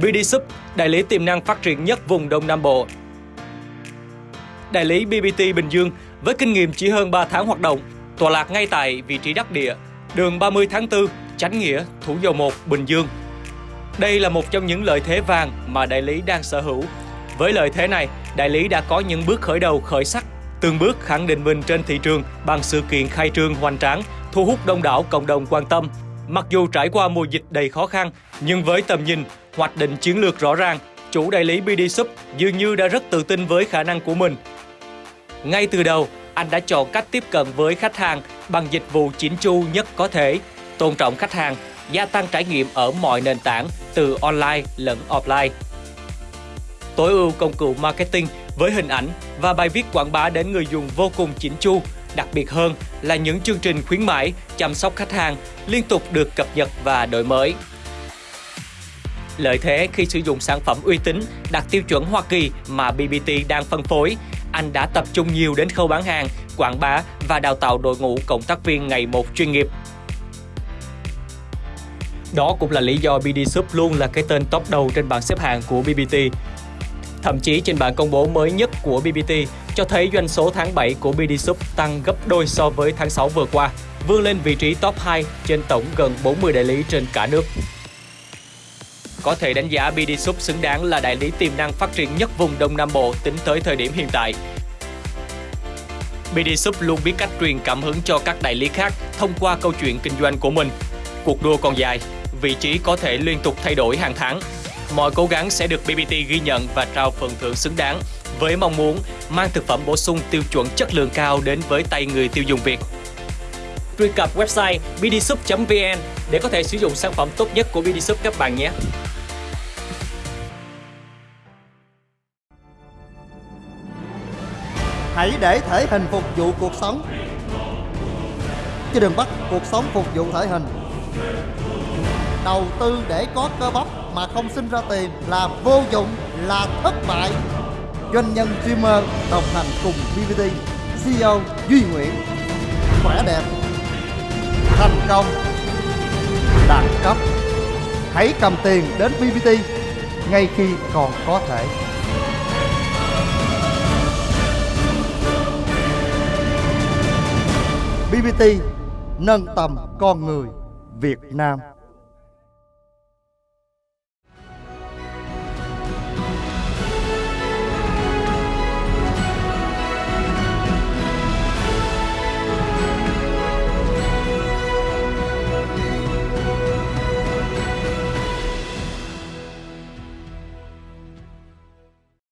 BD Sub, đại lý tiềm năng phát triển nhất vùng Đông Nam Bộ. Đại lý BBT Bình Dương với kinh nghiệm chỉ hơn 3 tháng hoạt động, tọa lạc ngay tại vị trí đắc địa, đường 30 tháng 4, Chánh Nghĩa, Thủ Dầu Một, Bình Dương. Đây là một trong những lợi thế vàng mà đại lý đang sở hữu. Với lợi thế này, đại lý đã có những bước khởi đầu khởi sắc, từng bước khẳng định mình trên thị trường bằng sự kiện khai trương hoành tráng, thu hút đông đảo cộng đồng quan tâm. Mặc dù trải qua mùa dịch đầy khó khăn, nhưng với tầm nhìn, hoạch định chiến lược rõ ràng, chủ đại lý BD Shop dường như đã rất tự tin với khả năng của mình. Ngay từ đầu, anh đã chọn cách tiếp cận với khách hàng bằng dịch vụ chỉnh chu nhất có thể, tôn trọng khách hàng, gia tăng trải nghiệm ở mọi nền tảng từ online lẫn offline. Tối ưu công cụ marketing với hình ảnh và bài viết quảng bá đến người dùng vô cùng chỉnh chu, đặc biệt hơn là những chương trình khuyến mãi, chăm sóc khách hàng liên tục được cập nhật và đổi mới. Lợi thế khi sử dụng sản phẩm uy tín đạt tiêu chuẩn Hoa Kỳ mà BBT đang phân phối, anh đã tập trung nhiều đến khâu bán hàng, quảng bá và đào tạo đội ngũ cộng tác viên ngày một chuyên nghiệp. Đó cũng là lý do BD Shop luôn là cái tên top đầu trên bảng xếp hạng của BBT. Thậm chí trên bảng công bố mới nhất của BBT cho thấy doanh số tháng 7 của BD Shop tăng gấp đôi so với tháng 6 vừa qua, vươn lên vị trí top 2 trên tổng gần 40 đại lý trên cả nước. Có thể đánh giá BD Shop xứng đáng là đại lý tiềm năng phát triển nhất vùng Đông Nam Bộ tính tới thời điểm hiện tại. BD Shop luôn biết cách truyền cảm hứng cho các đại lý khác thông qua câu chuyện kinh doanh của mình. Cuộc đua còn dài, vị trí có thể liên tục thay đổi hàng tháng. Mọi cố gắng sẽ được BBT ghi nhận và trao phần thưởng xứng đáng với mong muốn mang thực phẩm bổ sung tiêu chuẩn chất lượng cao đến với tay người tiêu dùng Việt. Truy cập website bdsup.vn để có thể sử dụng sản phẩm tốt nhất của BDSup các bạn nhé. Hãy để thể hình phục vụ cuộc sống Chứ đừng bắt cuộc sống phục vụ thể hình Đầu tư để có cơ bắp mà không sinh ra tiền là vô dụng, là thất bại. Doanh nhân streamer đồng hành cùng BVT, CEO Duy Nguyễn. Khỏe đẹp Thành công Đẳng cấp. Hãy cầm tiền đến BVT ngay khi còn có thể. BBT nâng tầm con người Việt Nam.